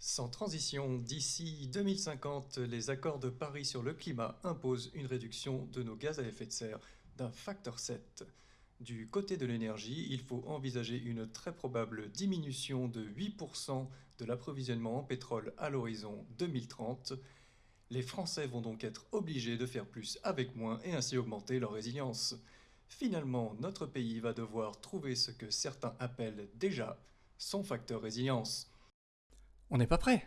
Sans transition, d'ici 2050, les accords de Paris sur le climat imposent une réduction de nos gaz à effet de serre d'un facteur 7. Du côté de l'énergie, il faut envisager une très probable diminution de 8% de l'approvisionnement en pétrole à l'horizon 2030. Les Français vont donc être obligés de faire plus avec moins et ainsi augmenter leur résilience. Finalement, notre pays va devoir trouver ce que certains appellent déjà son facteur résilience. On n'est pas prêt